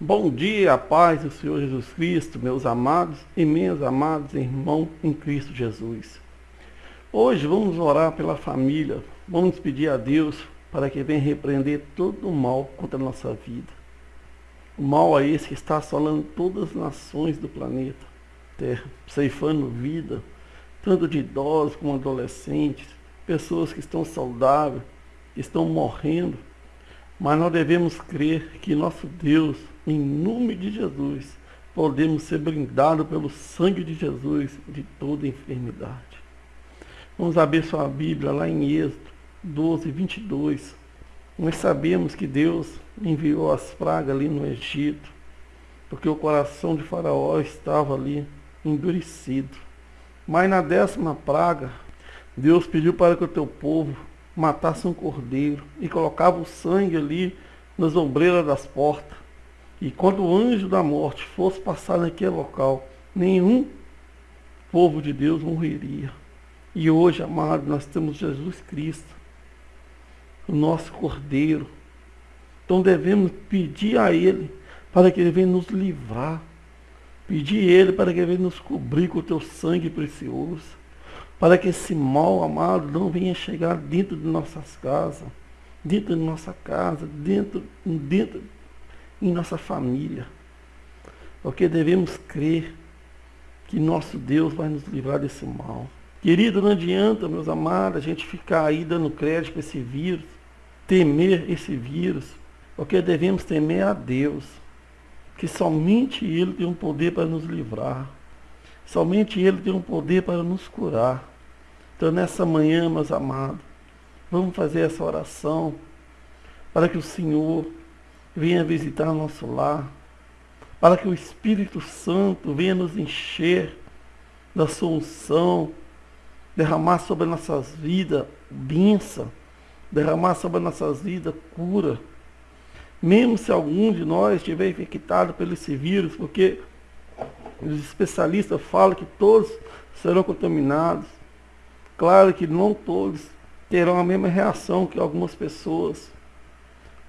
Bom dia, a paz do Senhor Jesus Cristo, meus amados e minhas amadas irmãos em Cristo Jesus. Hoje vamos orar pela família, vamos pedir a Deus para que venha repreender todo o mal contra a nossa vida. O mal é esse que está assolando todas as nações do planeta Terra, ceifando vida, tanto de idosos como adolescentes, pessoas que estão saudáveis, que estão morrendo. Mas nós devemos crer que nosso Deus, em nome de Jesus, podemos ser brindados pelo sangue de Jesus de toda enfermidade. Vamos abrir sua Bíblia lá em Êxodo 12, 22. Nós sabemos que Deus enviou as pragas ali no Egito, porque o coração de Faraó estava ali endurecido. Mas na décima praga, Deus pediu para que o teu povo matasse um cordeiro e colocava o sangue ali nas ombreiras das portas. E quando o anjo da morte fosse passar naquele local, nenhum povo de Deus morreria. E hoje, amado, nós temos Jesus Cristo, o nosso Cordeiro. Então devemos pedir a Ele para que Ele venha nos livrar. Pedir a Ele para que Ele venha nos cobrir com o teu sangue precioso. Para que esse mal, amado, não venha chegar dentro de nossas casas, dentro de nossa casa, dentro, dentro em nossa família. Porque devemos crer que nosso Deus vai nos livrar desse mal. Querido, não adianta, meus amados, a gente ficar aí dando crédito para esse vírus, temer esse vírus, porque devemos temer a Deus, que somente Ele tem um poder para nos livrar, somente Ele tem um poder para nos curar. Então, nessa manhã, meus amados, vamos fazer essa oração para que o Senhor venha visitar nosso lar, para que o Espírito Santo venha nos encher da solução, derramar sobre nossas vidas bênção, derramar sobre nossas vidas cura. Mesmo se algum de nós estiver infectado pelo esse vírus, porque os especialistas falam que todos serão contaminados. Claro que não todos terão a mesma reação que algumas pessoas.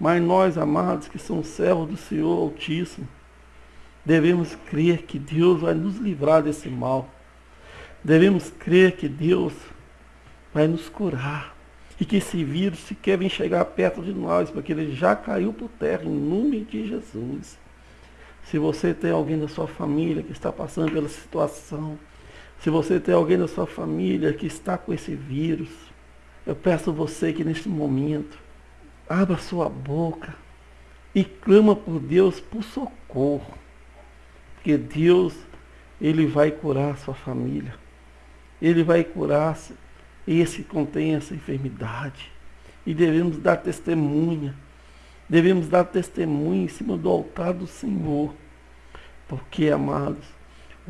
Mas nós, amados, que somos servos do Senhor Altíssimo, devemos crer que Deus vai nos livrar desse mal. Devemos crer que Deus vai nos curar e que esse vírus sequer vem chegar perto de nós, porque ele já caiu por terra em nome de Jesus. Se você tem alguém da sua família que está passando pela situação, se você tem alguém da sua família que está com esse vírus, eu peço a você que neste momento abra sua boca e clama por Deus por socorro. Porque Deus, Ele vai curar a sua família. Ele vai curar esse que contém essa enfermidade. E devemos dar testemunha. Devemos dar testemunha em cima do altar do Senhor. Porque, amados,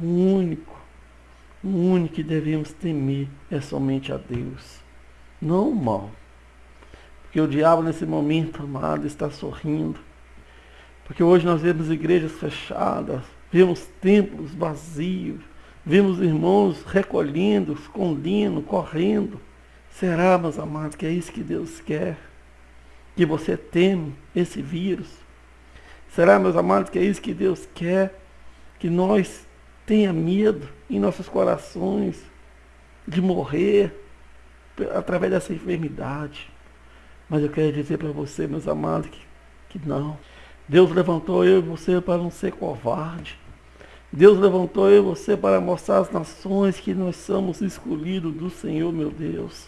o único, o único que devemos temer é somente a Deus, não o mal. Porque o diabo nesse momento, amado, está sorrindo. Porque hoje nós vemos igrejas fechadas, vemos templos vazios, Vimos irmãos recolhendo, escondendo, correndo. Será, meus amados, que é isso que Deus quer? Que você teme esse vírus? Será, meus amados, que é isso que Deus quer? Que nós tenha medo em nossos corações de morrer através dessa enfermidade. Mas eu quero dizer para você, meus amados, que, que não. Deus levantou eu e você para não ser covarde. Deus levantou eu e você para mostrar às nações que nós somos escolhidos do Senhor, meu Deus.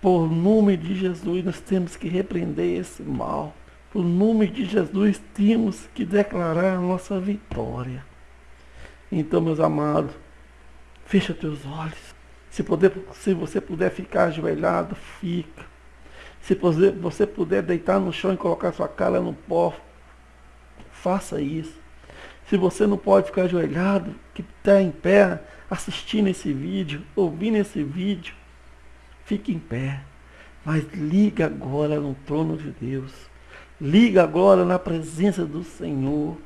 Por nome de Jesus, nós temos que repreender esse mal. Por nome de Jesus, temos que declarar a nossa vitória. Então, meus amados, fecha teus olhos. Se, poder, se você puder ficar ajoelhado, fica. Se você puder deitar no chão e colocar sua cara no pó, faça isso. Se você não pode ficar ajoelhado, que está em pé, assistindo esse vídeo, ouvindo esse vídeo, fique em pé. Mas liga agora no trono de Deus. Liga agora na presença do Senhor.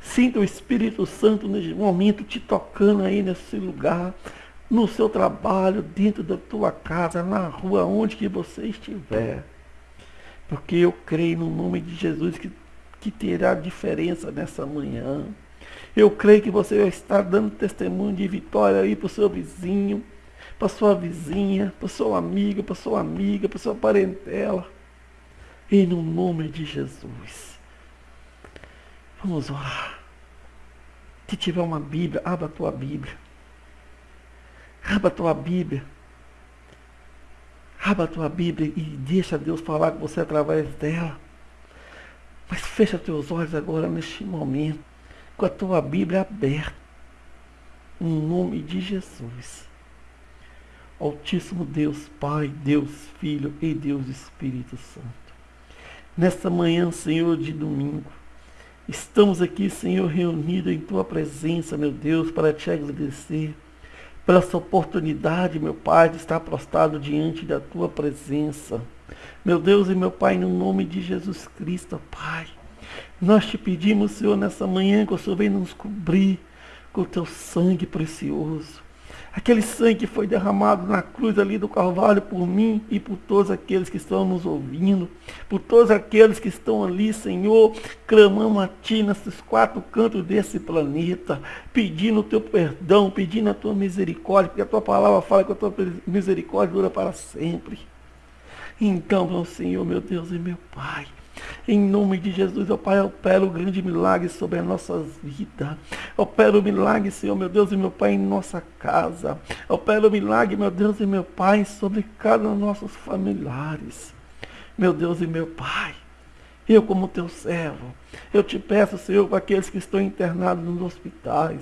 Sinta o Espírito Santo nesse momento te tocando aí nesse lugar, no seu trabalho, dentro da tua casa, na rua, onde que você estiver. Porque eu creio no nome de Jesus que que terá diferença nessa manhã. Eu creio que você vai estar dando testemunho de vitória aí para o seu vizinho, para sua vizinha, para seu amigo, para sua amiga, para sua parentela. Em no nome de Jesus. Vamos orar. Se tiver uma Bíblia, abra a tua Bíblia. Abra a tua Bíblia. Abra a tua Bíblia e deixa Deus falar com você através dela. Mas fecha teus olhos agora neste momento, com a tua Bíblia aberta. Em nome de Jesus. Altíssimo Deus, Pai, Deus Filho e Deus Espírito Santo. Nesta manhã, Senhor, de domingo, estamos aqui, Senhor, reunidos em Tua presença, meu Deus, para te agradecer pela essa oportunidade, meu Pai, de estar prostrado diante da Tua presença. Meu Deus e meu Pai, no nome de Jesus Cristo, Pai, nós te pedimos, Senhor, nessa manhã que o Senhor venha nos cobrir com o Teu sangue precioso. Aquele sangue que foi derramado na cruz ali do Calvário por mim e por todos aqueles que estão nos ouvindo, por todos aqueles que estão ali, Senhor, clamando a Ti nesses quatro cantos desse planeta, pedindo o Teu perdão, pedindo a Tua misericórdia, porque a Tua palavra fala que a Tua misericórdia dura para sempre. Então, meu Senhor, meu Deus e meu Pai, em nome de Jesus, ó Pai, opera o grande milagre sobre as nossas vidas. Opera o milagre, Senhor, meu Deus e meu Pai, em nossa casa. Opera o milagre, meu Deus e meu Pai, sobre cada um dos nossos familiares. Meu Deus e meu Pai, eu como teu servo, eu te peço, Senhor, para aqueles que estão internados nos hospitais,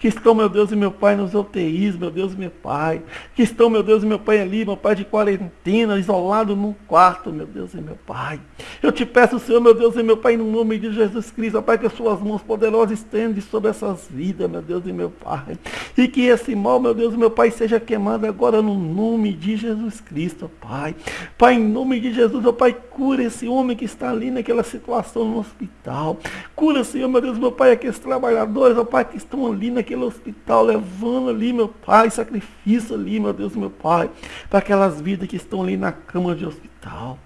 que estão, meu Deus e meu Pai, nos UTIs, meu Deus e meu Pai, que estão, meu Deus e meu Pai, ali, meu Pai, de quarentena, isolado num quarto, meu Deus e meu Pai. Eu te peço, Senhor, meu Deus e meu Pai, no nome de Jesus Cristo, Pai, que as suas mãos poderosas estendem sobre essas vidas, meu Deus e meu Pai. E que esse mal, meu Deus e meu Pai, seja queimado agora no nome de Jesus Cristo, Pai. Pai, em nome de Jesus, ó Pai, cura esse homem que está ali naquela situação no hospital. Cura, Senhor, meu Deus, meu Pai, aqueles trabalhadores, ó Pai, que estão ali naquele hospital, levando ali, meu Pai, sacrifício ali, meu Deus, meu Pai, para aquelas vidas que estão ali na cama de hospital.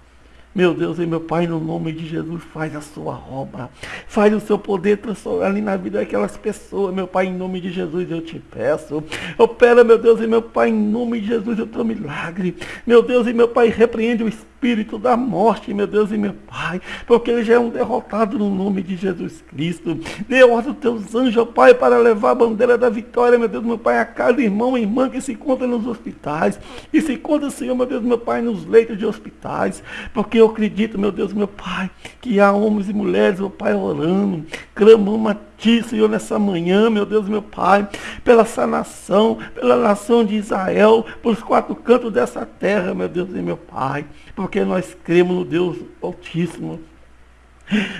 Meu Deus e meu Pai, no nome de Jesus, faz a sua obra. Faz o seu poder transformar ali na vida daquelas pessoas. Meu Pai, em nome de Jesus, eu te peço. Opera, meu Deus e meu Pai, em nome de Jesus, o teu milagre. Meu Deus e meu Pai, repreende o espírito da morte, meu Deus e meu Pai. Porque ele já é um derrotado no nome de Jesus Cristo. Dê ordem aos teus anjos, Pai, para levar a bandeira da vitória, meu Deus, meu Pai, a cada irmão e irmã que se encontra nos hospitais. E se encontra, Senhor, meu Deus, meu Pai, nos leitos de hospitais. Porque eu acredito, meu Deus, meu Pai, que há homens e mulheres, meu Pai, orando, clamando a Ti, Senhor, nessa manhã, meu Deus, meu Pai, pela essa nação, pela nação de Israel, pelos quatro cantos dessa terra, meu Deus e meu Pai, porque nós cremos no Deus Altíssimo,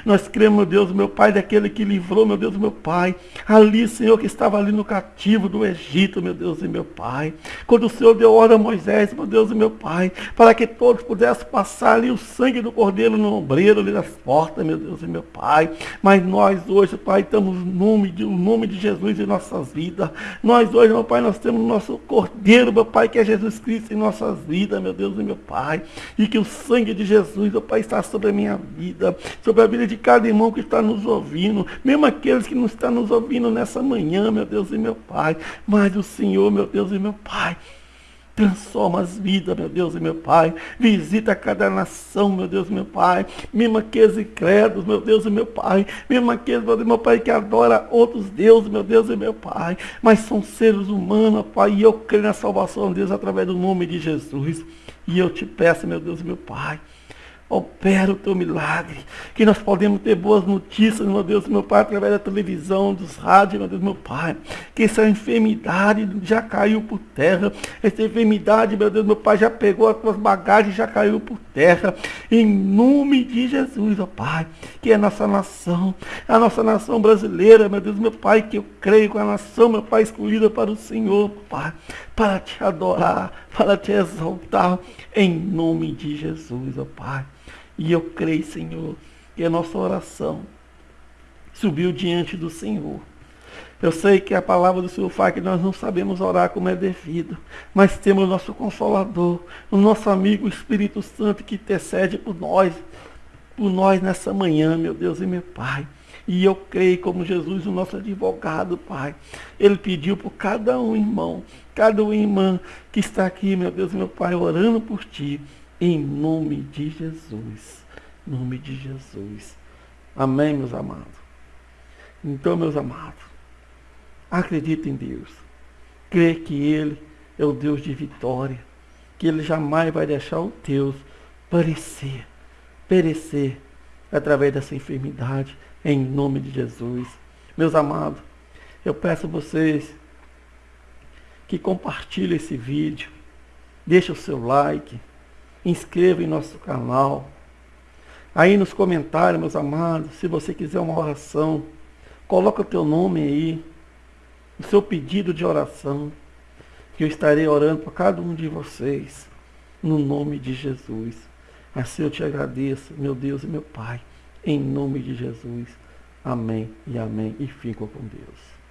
nós cremos, Deus, meu Pai, daquele que livrou, meu Deus, meu Pai. Ali, Senhor, que estava ali no cativo do Egito, meu Deus e meu Pai. Quando o Senhor deu ordem a Moisés, meu Deus e meu Pai, para que todos pudessem passar ali o sangue do cordeiro no ombreiro, ali nas portas, meu Deus e meu Pai. Mas nós hoje, Pai, estamos no nome de, no nome de Jesus em nossas vidas. Nós hoje, meu Pai, nós temos o nosso cordeiro, meu Pai, que é Jesus Cristo em nossas vidas, meu Deus e meu Pai. E que o sangue de Jesus, meu Pai, está sobre a minha vida, sobre a vida de cada irmão que está nos ouvindo, mesmo aqueles que não estão nos ouvindo nessa manhã, meu Deus e meu Pai. Mas o Senhor, meu Deus e meu Pai, Transforma as vidas, meu Deus e meu Pai. Visita cada nação, meu Deus e meu Pai. Mesmo aqueles incrédulos, meu Deus e meu Pai. Mesmo aqueles, meu Deus e meu Pai, que adora outros deuses, meu Deus e meu Pai. Mas são seres humanos, Pai. E eu creio na salvação de Deus através do nome de Jesus. E eu te peço, meu Deus e meu Pai opera o teu milagre, que nós podemos ter boas notícias, meu Deus, meu Pai, através da televisão, dos rádios, meu Deus, meu Pai, que essa enfermidade já caiu por terra, essa enfermidade, meu Deus, meu Pai, já pegou as tuas bagagens, já caiu por terra, em nome de Jesus, ó Pai, que é a nossa nação, a nossa nação brasileira, meu Deus, meu Pai, que eu creio com a nação, meu Pai, escolhida para o Senhor, Pai, para te adorar, para te exaltar, em nome de Jesus, ó Pai. E eu creio, Senhor, que a nossa oração subiu diante do Senhor. Eu sei que a palavra do Senhor fala que nós não sabemos orar como é devido, mas temos o nosso Consolador, o nosso amigo Espírito Santo que intercede por nós. por nós nessa manhã, meu Deus e meu Pai. E eu creio como Jesus, o nosso advogado, Pai. Ele pediu por cada um irmão, cada um irmã que está aqui, meu Deus e meu Pai, orando por Ti, em nome de Jesus. Em nome de Jesus. Amém, meus amados. Então, meus amados, acredita em Deus. Crê que Ele é o Deus de vitória. Que Ele jamais vai deixar o Deus parecer, perecer através dessa enfermidade, em nome de Jesus. Meus amados, eu peço a vocês que compartilhem esse vídeo, deixe o seu like, inscreva em nosso canal. Aí nos comentários, meus amados, se você quiser uma oração, coloca o teu nome aí, o seu pedido de oração, que eu estarei orando por cada um de vocês, no nome de Jesus. Assim eu te agradeço, meu Deus e meu Pai, em nome de Jesus. Amém e amém. E fico com Deus.